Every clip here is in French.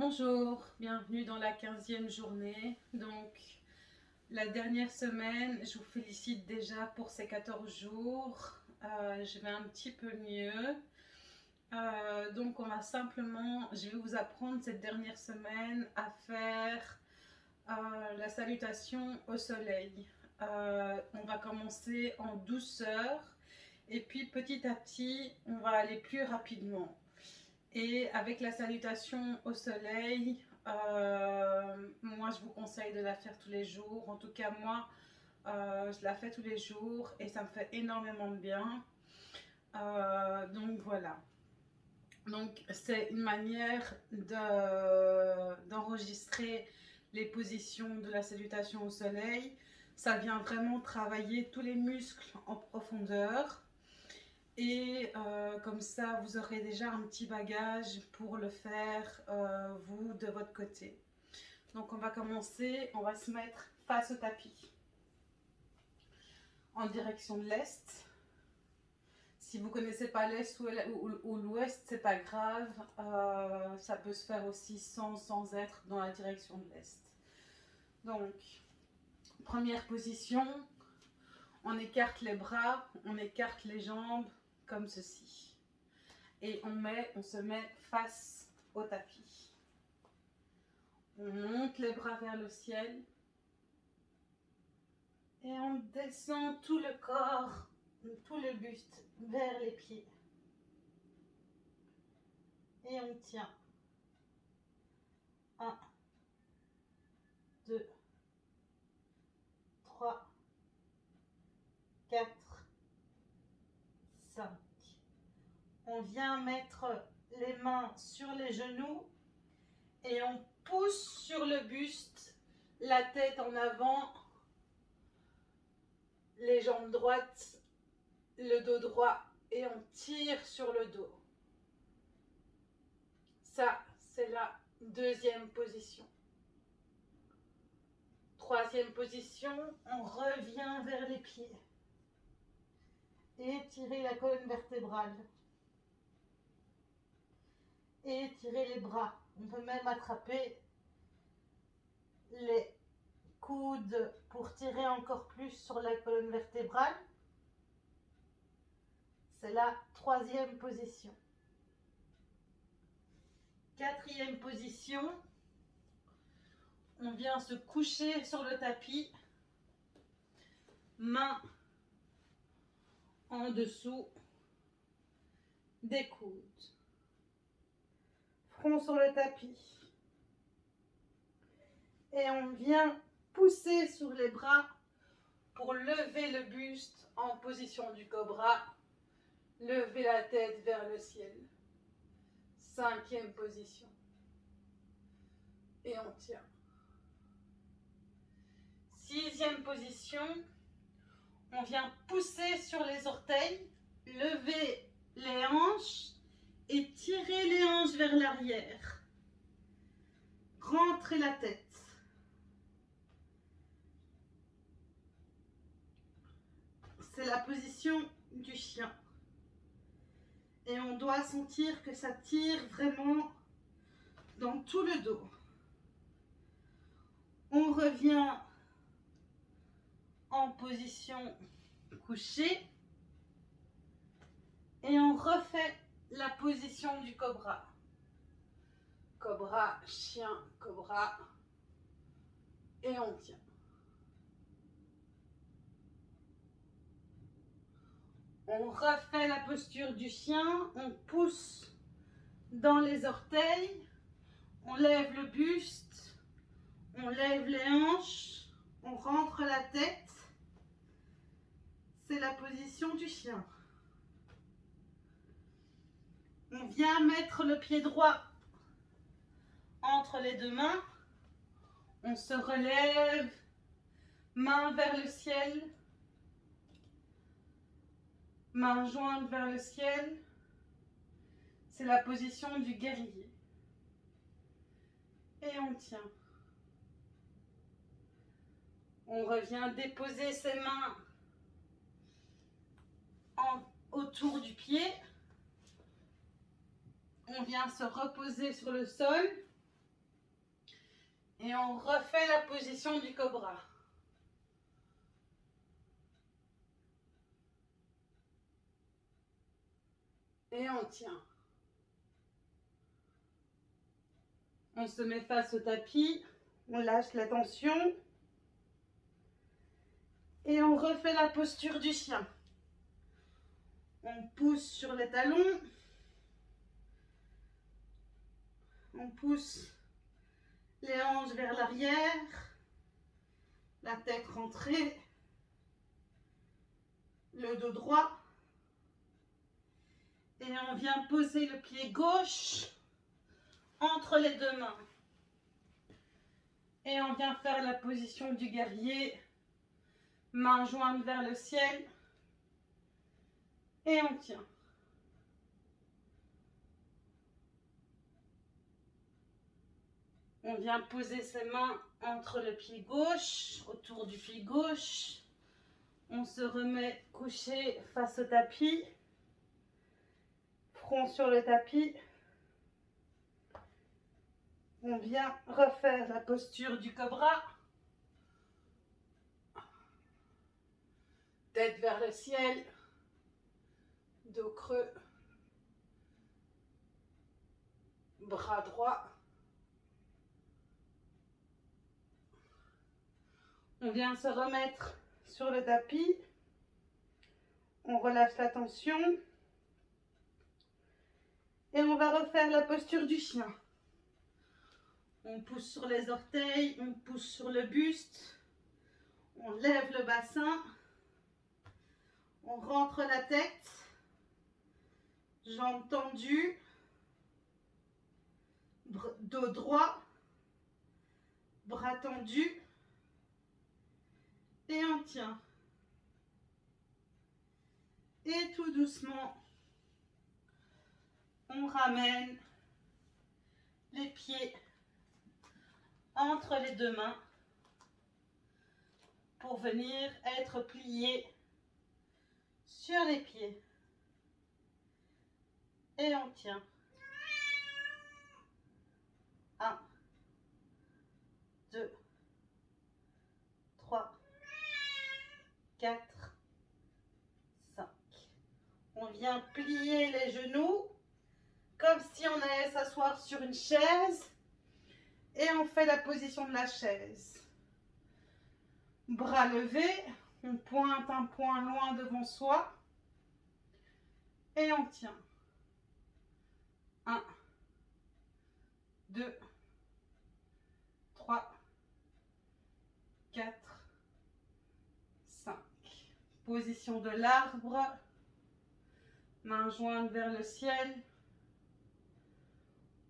Bonjour, bienvenue dans la 15e journée. Donc, la dernière semaine, je vous félicite déjà pour ces 14 jours. Euh, je vais un petit peu mieux. Euh, donc, on va simplement, je vais vous apprendre cette dernière semaine à faire euh, la salutation au soleil. on va commencer en douceur et puis petit à petit, on va aller plus rapidement. Et avec la salutation au soleil, euh, moi je vous conseille de la faire tous les jours. En tout cas moi, euh, je la fais tous les jours et ça me fait énormément de bien. Euh, donc voilà. Donc c'est une manière d'enregistrer les positions de la salutation au soleil. Ça vient vraiment travailler tous les muscles en profondeur. Et euh, comme ça, vous aurez déjà un petit bagage pour le faire, euh, vous, de votre côté. Donc, on va commencer, on va se mettre face au tapis. En direction de l'Est. Si vous connaissez pas l'Est ou, l'Ouest, c'est pas grave. Euh, ça peut se faire aussi sans, sans être dans la direction de l'Est. Donc, première position, on écarte les bras, on écarte les jambes, comme ceci. Et on, met, on se met face au tapis. On monte les bras vers le ciel. Et on descend tout le corps, tout le buste vers les pieds. Et on tient. 1, 2, 3, 4, on vient mettre les mains sur les genoux et on pousse sur le buste, la tête en avant, les jambes droites, le dos droit et on tire sur le dos. Ça, c'est la deuxième position. Troisième position, on revient vers les pieds et étirer la colonne vertébrale. Et étirer les bras. On peut même attraper les coudes pour tirer encore plus sur la colonne vertébrale. C'est la troisième position. Quatrième position, on vient se coucher sur le tapis, main en dessous des coudes. Sur le tapis. Et on vient pousser sur les bras pour lever le buste en position du cobra. Lever la tête vers le ciel. Cinquième position. Et on tient. Sixième position on vient pousser sur les orteils, lever les hanches et tirer les hanches vers l'arrière. Rentrer la tête. C'est la position du chien. Et on doit sentir que ça tire vraiment dans tout le dos. On revient en position couchée et on refait la position du cobra. Cobra, chien, cobra et on tient. On refait la posture du chien, on pousse dans les orteils, on lève le buste, on lève les hanches, on rentre la tête c'est la position du chien. On vient mettre le pied droit entre les deux mains. On se relève, main vers le ciel, main jointe vers le ciel. C'est la position du guerrier. Et on tient. On revient déposer ses mains autour du pied. On vient se reposer sur le sol. Et on refait la position du cobra. Et on tient. On se met face au tapis. On lâche la tension. Et on refait la posture du chien. On pousse sur les talons. On pousse les hanches vers l'arrière. La tête rentrée. Le dos droit. Et on vient poser le pied gauche entre les deux mains. Et on vient faire la position du guerrier. Main jointe vers le ciel. Et on tient. On vient poser ses mains entre le pied gauche, autour du pied gauche. On se remet couché face au tapis. Front sur le tapis. On vient refaire la posture du cobra. Tête vers le ciel. Dos creux. Bras droit. On vient se remettre sur le tapis. On relâche la tension. Et on va refaire la posture du chien. On pousse sur les orteils, on pousse sur le buste. On lève le bassin. On rentre la tête. Jambes tendues. Dos droit. Bras tendus. Et on tient. Et tout doucement, on ramène les pieds entre les deux mains pour venir être plié sur les pieds. Et on tient. 1, 2, 3, 4, 5. On vient plier les genoux comme si on allait s'asseoir sur une chaise et on fait la position de la chaise. Bras levés, on pointe un point loin devant soi et on tient. 1, 2, 3, 4, 5. Position de l'arbre, main jointe vers le ciel.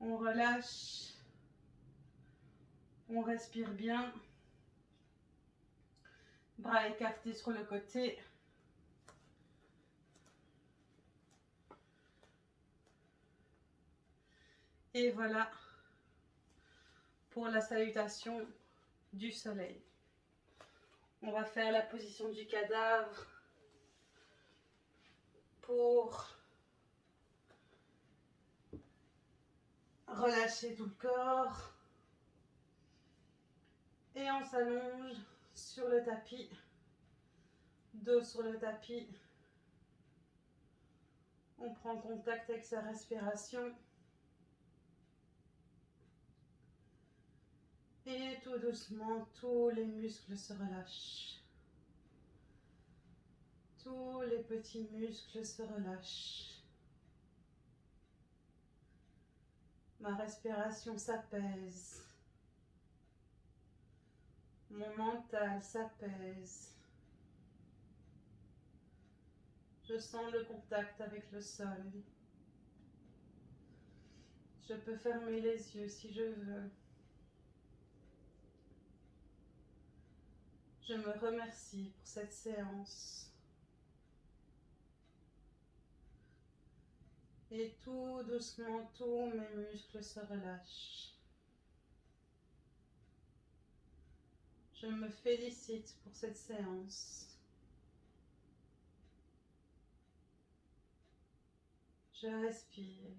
On relâche. On respire bien. Bras écartés sur le côté. Et voilà pour la salutation du soleil. On va faire la position du cadavre pour relâcher tout le corps. Et on s'allonge sur le tapis, dos sur le tapis. On prend contact avec sa respiration. Et tout doucement, tous les muscles se relâchent. Tous les petits muscles se relâchent. Ma respiration s'apaise. Mon mental s'apaise. Je sens le contact avec le sol. Je peux fermer les yeux si je veux. Je me remercie pour cette séance. Et tout doucement, tous mes muscles se relâchent. Je me félicite pour cette séance. Je respire.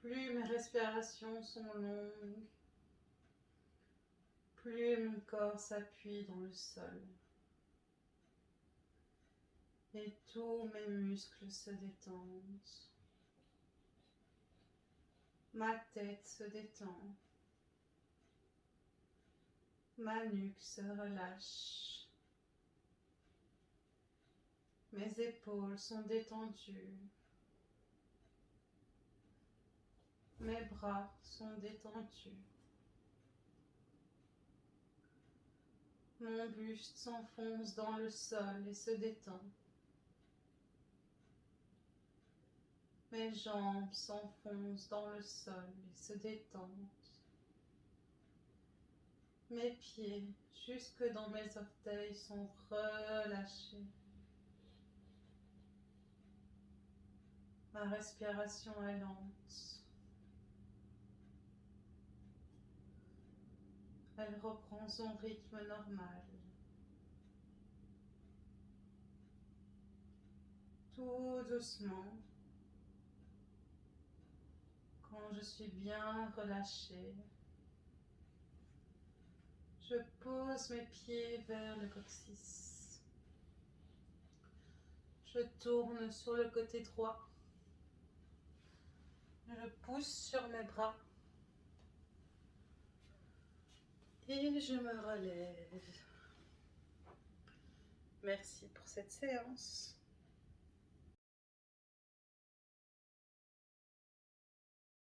Plus mes respirations sont longues, plus mon corps s'appuie dans le sol. Et tous mes muscles se détendent. Ma tête se détend. Ma nuque se relâche. Mes épaules sont détendues. Mes bras sont détendus. Mon buste s'enfonce dans le sol et se détend. Mes jambes s'enfoncent dans le sol et se détendent. Mes pieds jusque dans mes orteils sont relâchés. Ma respiration est lente. Elle reprend son rythme normal. Tout doucement, quand je suis bien relâchée, je pose mes pieds vers le coccyx. Je tourne sur le côté droit. Je pousse sur mes bras. Et je me relève. Merci pour cette séance.